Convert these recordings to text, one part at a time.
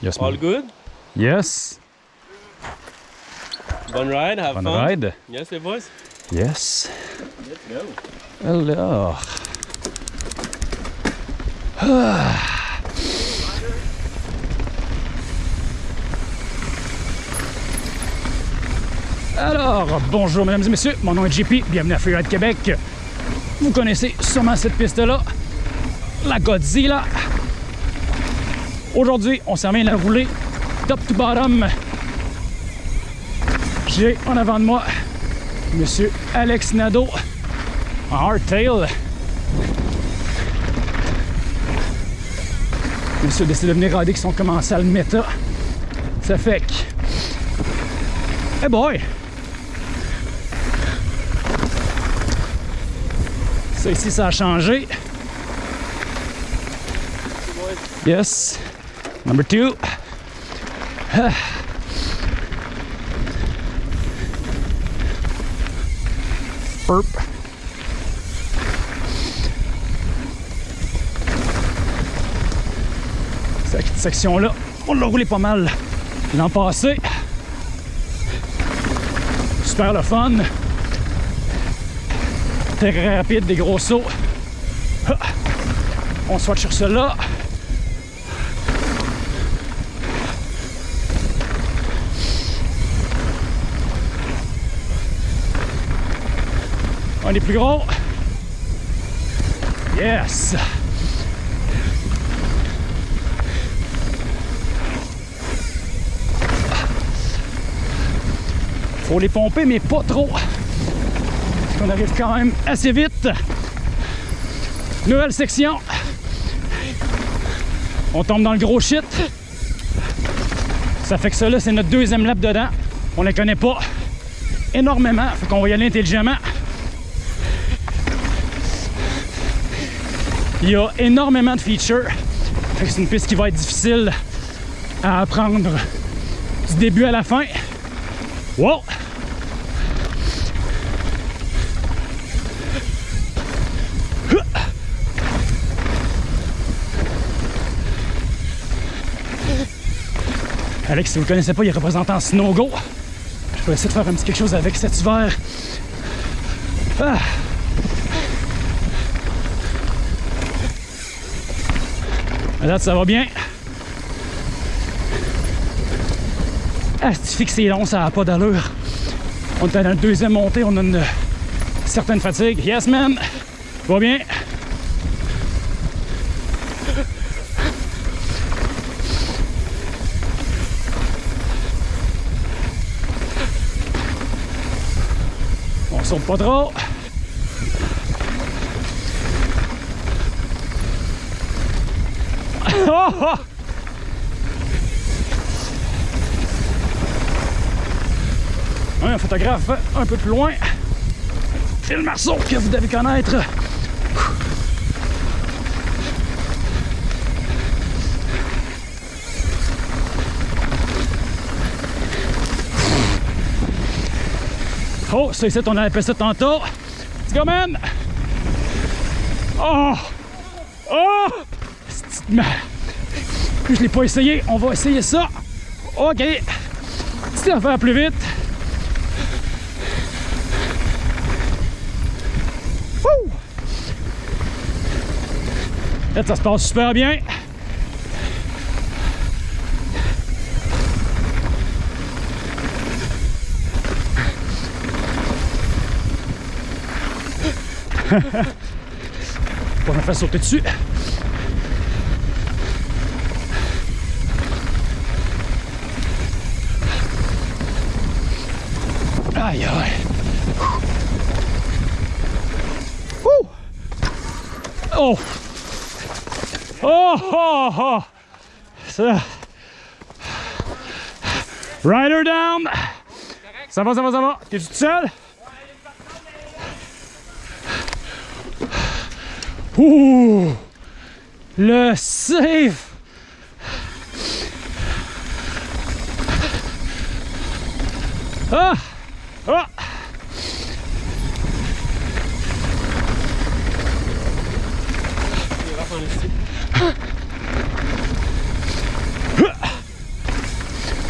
Yes, All man. good? Yes. Bon ride, have fun. ride. Yes, les boys? Yes. Let's go. Alors. Ah. Alors, bonjour mesdames et messieurs, mon nom est JP, bienvenue à Freeride Québec. Vous connaissez sûrement cette piste-là, la Godzilla. Aujourd'hui, on s'en vient la rouler top to bottom. J'ai en avant de moi Monsieur Alex Nadeau en hardtail. Monsieur a décidé de venir rider qui sont commencés à le méta. Ça fait que. Hey boy! Ça ici, ça a changé. Yes. Number two. Burp. Cette section-là, on l'a roulé pas mal l'an passé. Super le fun. Très rapide, des gros sauts. On swatch sur cela. Un des plus gros. Yes! Faut les pomper, mais pas trop. Parce qu'on arrive quand même assez vite. Nouvelle section. On tombe dans le gros shit. Ça fait que ça là, c'est notre deuxième lap dedans. On les connaît pas énormément. Fait qu'on va y aller intelligemment. Il y a énormément de features. C'est une piste qui va être difficile à apprendre du début à la fin. Wow! Alex, si vous ne connaissez pas, il est représentant Snowgo. Je vais essayer de faire un petit quelque chose avec cet hiver. Ah! À date, ça va bien? Ah, c'est fixé long, ça n'a pas d'allure. On est dans la deuxième montée, on a une certaine fatigue. Yes, man! Va bien? On saute pas trop. Oh, oh! Un photographe un peu plus loin. Phil Marceau, que vous devez connaître. Oh, ça ici, on a appelé ça tantôt. Let's go, man! Oh! Oh! Je l'ai pas essayé, on va essayer ça. OK. C'est à faire plus vite. Là, ça se passe super bien. On me fait sauter dessus. Aïe. Oh. Oh, oh, oh. Ça. Rider down. Ça va, ça va, ça va. T'es tout seul? Ouh! Le safe! Ah! Ah!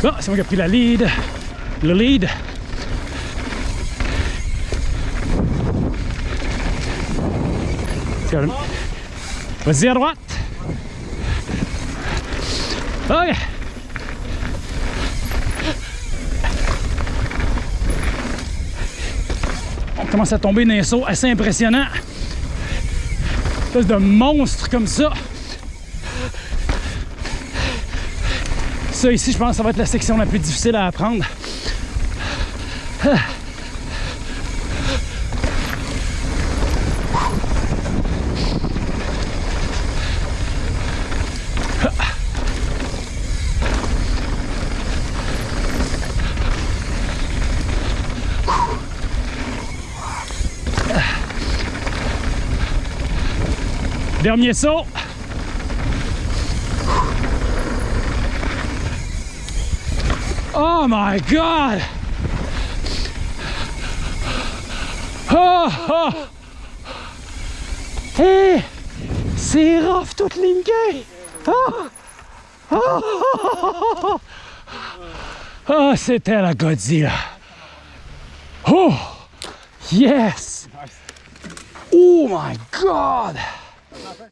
Bon, c'est moi qui ai pris la lead. Le lead. Vas-y à droite. OK. On commence à tomber dans un saut assez impressionnant. Espèce de monstre comme ça. Ça ici, je pense que ça va être la section la plus difficile à apprendre. Dernier saut. Oh my God! Oh, oh. Hey, c'est rough toute ligne Oh. Oh, oh, oh, c'était la Godzilla. Oh, yes! Oh my God!